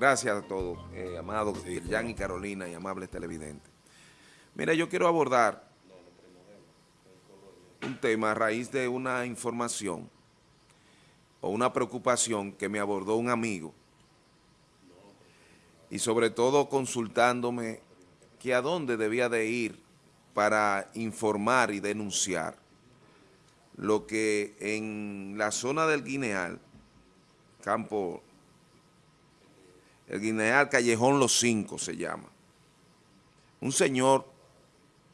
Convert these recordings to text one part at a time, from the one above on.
Gracias a todos, eh, amados Jan y Carolina y amables televidentes. Mira, yo quiero abordar un tema a raíz de una información o una preocupación que me abordó un amigo y sobre todo consultándome que a dónde debía de ir para informar y denunciar lo que en la zona del Guineal, campo, el Guineal Callejón Los Cinco se llama, un señor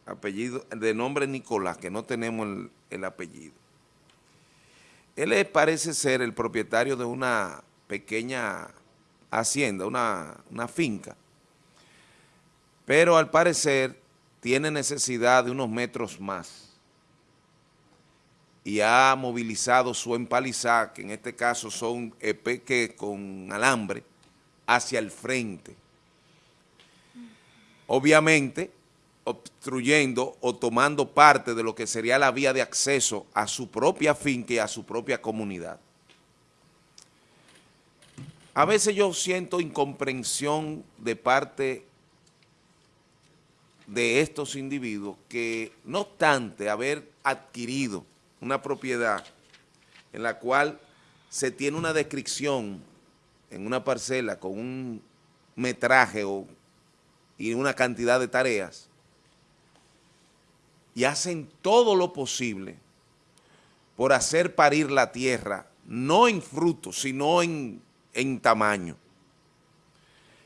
apellido, de nombre Nicolás, que no tenemos el, el apellido. Él parece ser el propietario de una pequeña hacienda, una, una finca, pero al parecer tiene necesidad de unos metros más. Y ha movilizado su empalizada, que en este caso son peque con alambre, hacia el frente. Obviamente, obstruyendo o tomando parte de lo que sería la vía de acceso a su propia finca y a su propia comunidad. A veces yo siento incomprensión de parte de estos individuos que no obstante haber adquirido una propiedad en la cual se tiene una descripción en una parcela con un metraje o, y una cantidad de tareas, y hacen todo lo posible por hacer parir la tierra, no en frutos, sino en, en tamaño.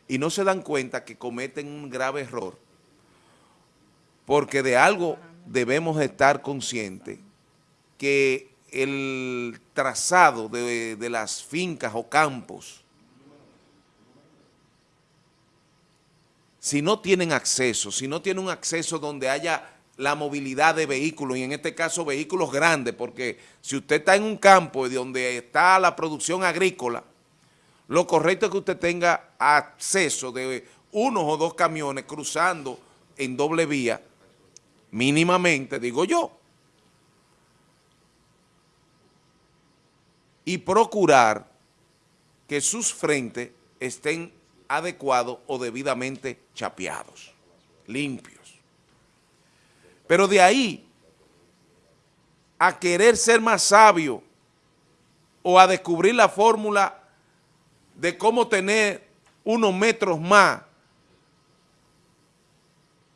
Y no se dan cuenta que cometen un grave error, porque de algo debemos estar conscientes, que el trazado de, de las fincas o campos, si no tienen acceso, si no tienen un acceso donde haya la movilidad de vehículos, y en este caso vehículos grandes, porque si usted está en un campo donde está la producción agrícola, lo correcto es que usted tenga acceso de unos o dos camiones cruzando en doble vía, mínimamente, digo yo, y procurar que sus frentes estén adecuados o debidamente chapeados, limpios. Pero de ahí a querer ser más sabio o a descubrir la fórmula de cómo tener unos metros más,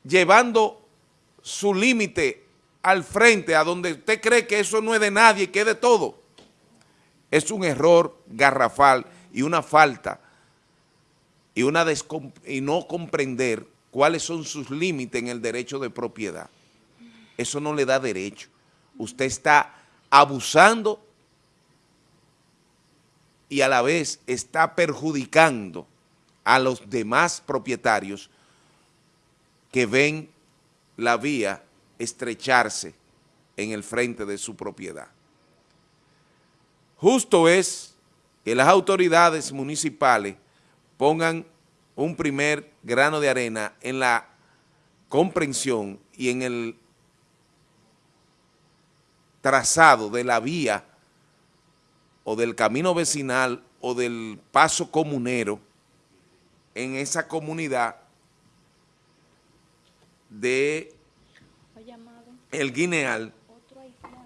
llevando su límite al frente, a donde usted cree que eso no es de nadie, que es de todo, es un error garrafal y una falta y, no comprender cuáles son sus límites en el derecho de propiedad. Eso no le da derecho. Usted está abusando y a la vez está perjudicando a los demás propietarios que ven la vía estrecharse en el frente de su propiedad. Justo es que las autoridades municipales pongan un primer grano de arena en la comprensión y en el trazado de la vía o del camino vecinal o del paso comunero en esa comunidad de El Guineal,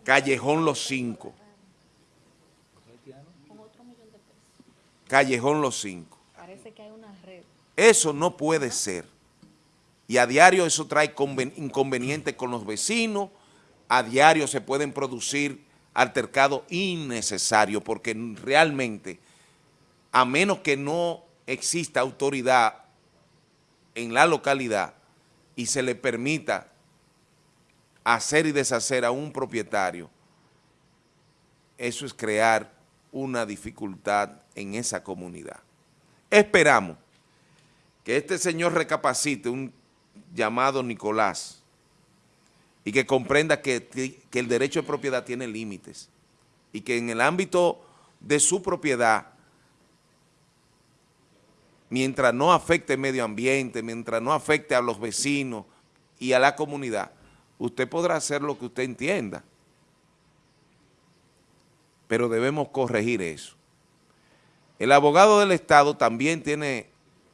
Callejón Los Cinco. Callejón Los Cinco. Eso no puede ser. Y a diario eso trae inconvenientes con los vecinos, a diario se pueden producir altercados innecesarios porque realmente, a menos que no exista autoridad en la localidad y se le permita hacer y deshacer a un propietario, eso es crear una dificultad en esa comunidad. Esperamos que este señor recapacite, un llamado Nicolás, y que comprenda que, el derecho de propiedad tiene límites y que en el ámbito de su propiedad, mientras no afecte el medio ambiente, mientras no afecte a los vecinos y a la comunidad, usted podrá hacer lo que usted entienda. Pero debemos corregir eso. El abogado del Estado también tiene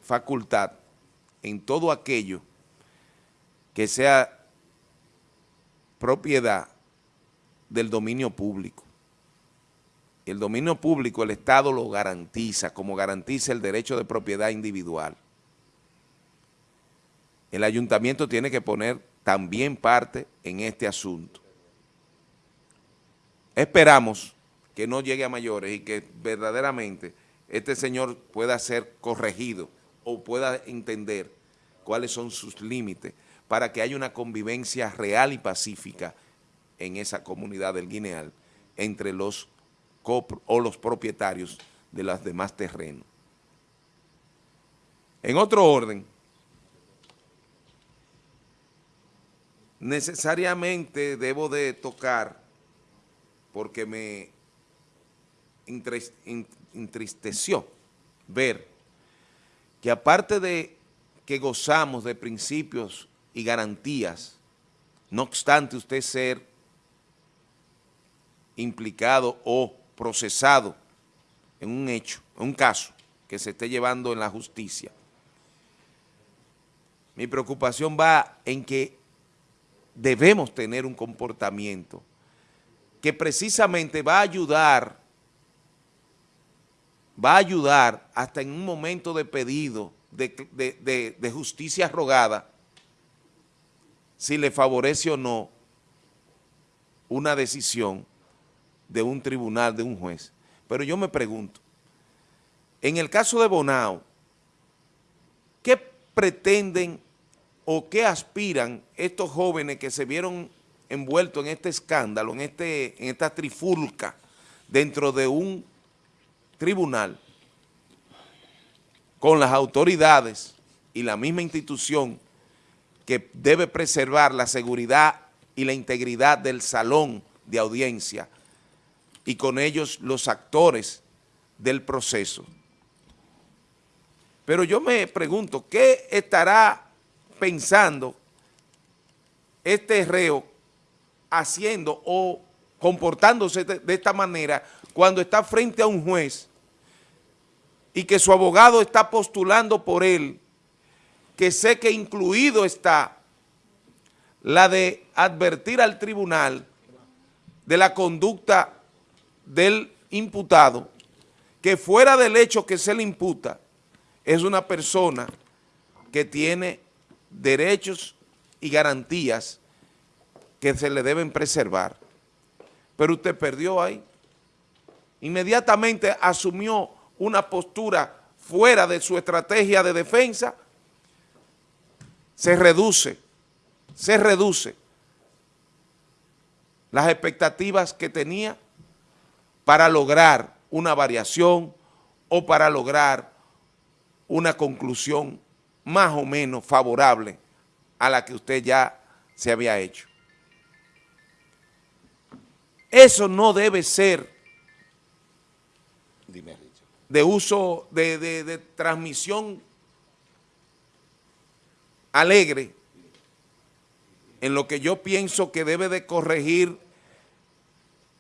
facultad en todo aquello que sea propiedad del dominio público. El dominio público el Estado lo garantiza, como garantiza el derecho de propiedad individual. El ayuntamiento tiene que poner también parte en este asunto. Esperamos que no llegue a mayores y que verdaderamente este señor pueda ser corregido o pueda entender cuáles son sus límites para que haya una convivencia real y pacífica en esa comunidad del Guineal entre los o los propietarios de los demás terrenos. En otro orden, necesariamente debo de tocar, porque me entristeció ver que aparte de que gozamos de principios y garantías, no obstante usted ser implicado o procesado en un hecho, en un caso que se esté llevando en la justicia. Mi preocupación va en que debemos tener un comportamiento que precisamente va a ayudar, va a ayudar hasta en un momento de pedido de, de justicia rogada, si le favorece o no una decisión de un tribunal, de un juez. Pero yo me pregunto, en el caso de Bonao, ¿qué pretenden o qué aspiran estos jóvenes que se vieron envueltos en este escándalo, en, este, en esta trifulca dentro de un tribunal con las autoridades y la misma institución que debe preservar la seguridad y la integridad del salón de audiencia y con ellos los actores del proceso. Pero yo me pregunto, ¿qué estará pensando este reo haciendo o comportándose de, esta manera cuando está frente a un juez y que su abogado está postulando por él, que sé que incluido está la de advertir al tribunal de la conducta del imputado que fuera del hecho que se le imputa es una persona que tiene derechos y garantías que se le deben preservar. Pero usted perdió ahí. Inmediatamente asumió una postura fuera de su estrategia de defensa, se reduce, se reduce las expectativas que tenía para lograr una variación o para lograr una conclusión más o menos favorable a la que usted ya se había hecho. Eso no debe ser de uso, de, de transmisión alegre en lo que yo pienso que debe de corregir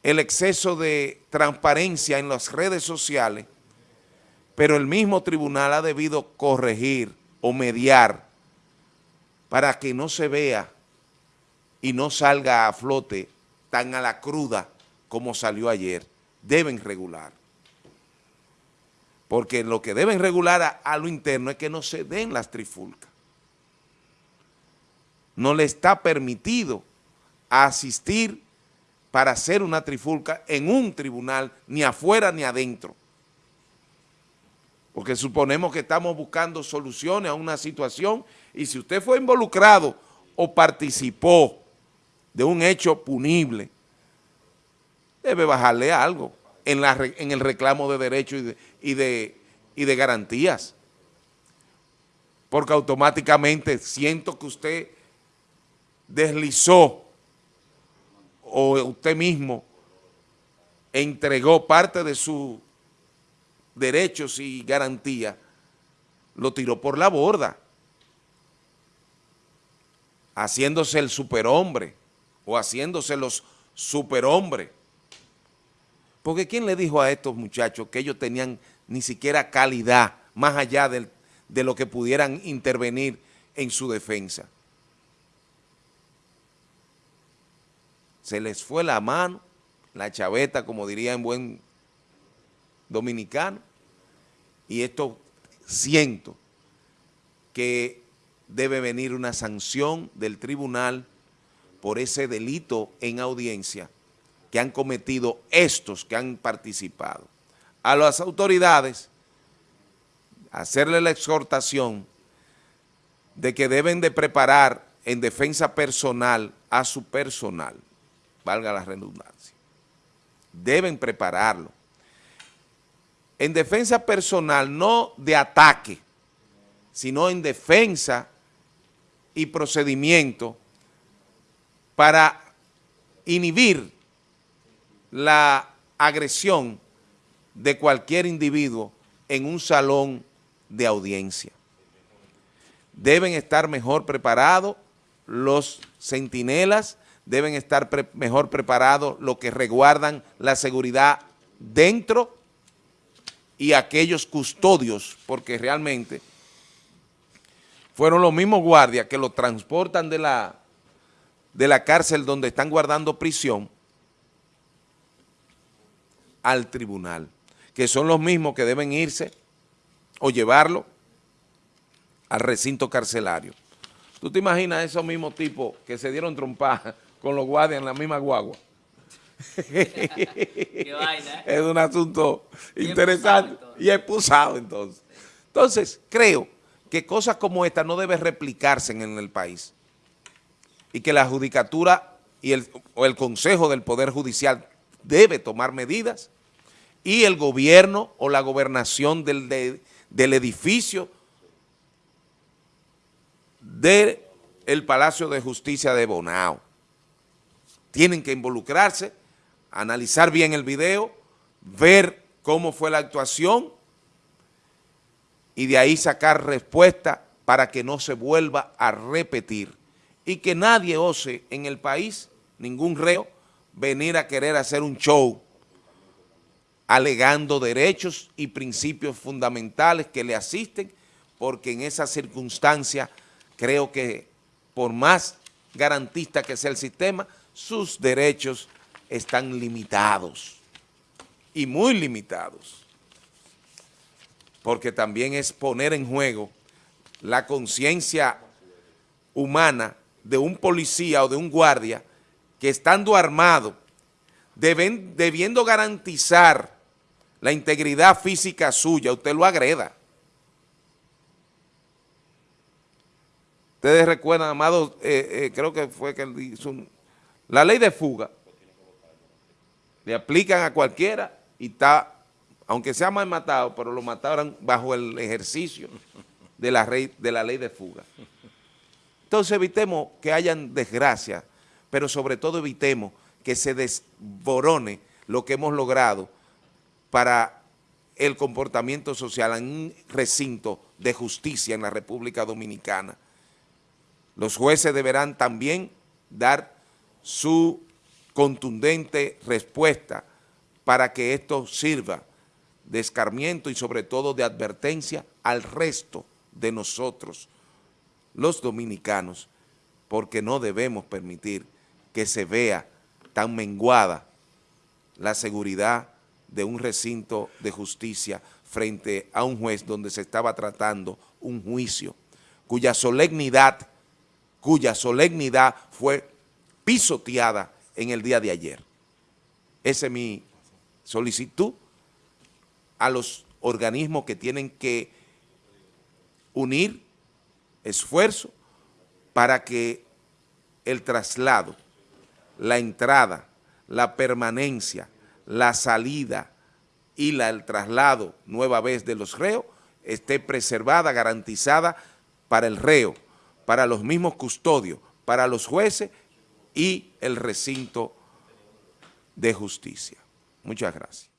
el exceso de transparencia en las redes sociales, pero el mismo tribunal ha debido corregir o mediar para que no se vea y no salga a flote tan a la cruda como salió ayer. Deben regular. Porque lo que deben regular a, lo interno es que no se den las trifulcas. No le está permitido asistir para hacer una trifulca en un tribunal, ni afuera ni adentro. Porque suponemos que estamos buscando soluciones a una situación y si usted fue involucrado o participó de un hecho punible, debe bajarle algo en, la, en el reclamo de derechos y de, y de garantías. Porque automáticamente siento que usted deslizó o usted mismo entregó parte de sus derechos y garantías, lo tiró por la borda, haciéndose el superhombre o haciéndose los superhombres. Porque ¿quién le dijo a estos muchachos que ellos tenían ni siquiera calidad, más allá de lo que pudieran intervenir en su defensa. Se les fue la mano, la chaveta, como diría en buen dominicano, y esto siento que debe venir una sanción del tribunal por ese delito en audiencia que han cometido estos que han participado. A las autoridades, hacerle la exhortación de que deben de preparar en defensa personal a su personal, valga la redundancia. Deben prepararlo. En defensa personal, no de ataque, sino en defensa y procedimiento para inhibir la agresión de cualquier individuo en un salón de audiencia. Deben estar mejor preparados los centinelas, deben estar mejor preparados los que resguardan la seguridad dentro y aquellos custodios, porque realmente fueron los mismos guardias que lo transportan de la, de la cárcel donde están guardando prisión al tribunal, que son los mismos que deben irse o llevarlo al recinto carcelario. ¿Tú te imaginas esos mismos tipos que se dieron trompadas con los guardias en la misma guagua? Qué vaina, ¿eh? Es un asunto interesante y expulsado entonces. Entonces, creo que cosas como esta no deben replicarse en el país y que la judicatura y el, o el Consejo del Poder Judicial debe tomar medidas y el gobierno o la gobernación del, del edificio del Palacio de Justicia de Bonao. Tienen que involucrarse, analizar bien el video, ver cómo fue la actuación y de ahí sacar respuesta para que no se vuelva a repetir y que nadie ose en el país, ningún reo, venir a querer hacer un show alegando derechos y principios fundamentales que le asisten, porque en esa circunstancia creo que por más garantista que sea el sistema, sus derechos están limitados y muy limitados. Porque también es poner en juego la conciencia humana de un policía o de un guardia que estando armado, deben, debiendo garantizar la integridad física suya, usted lo agreda. Ustedes recuerdan, amado, eh, eh, creo que fue que hizo la ley de fuga, le aplican a cualquiera y está aunque sea mal matado, pero lo mataron bajo el ejercicio de la, de la ley de fuga. Entonces evitemos que hayan desgracias, pero sobre todo evitemos que se desborone lo que hemos logrado para el comportamiento social en un recinto de justicia en la República Dominicana. Los jueces deberán también dar su contundente respuesta para que esto sirva de escarmiento y sobre todo de advertencia al resto de nosotros, los dominicanos, porque no debemos permitir que se vea tan menguada la seguridad de un recinto de justicia frente a un juez donde se estaba tratando un juicio cuya solemnidad, cuya solemnidad fue pisoteada en el día de ayer. Esa es mi solicitud a los organismos que tienen que unir esfuerzo para que el traslado, la entrada, la permanencia, la salida y la, el traslado nueva vez de los reos esté preservada, garantizada para el reo, para los mismos custodios, para los jueces y el recinto de justicia. Muchas gracias.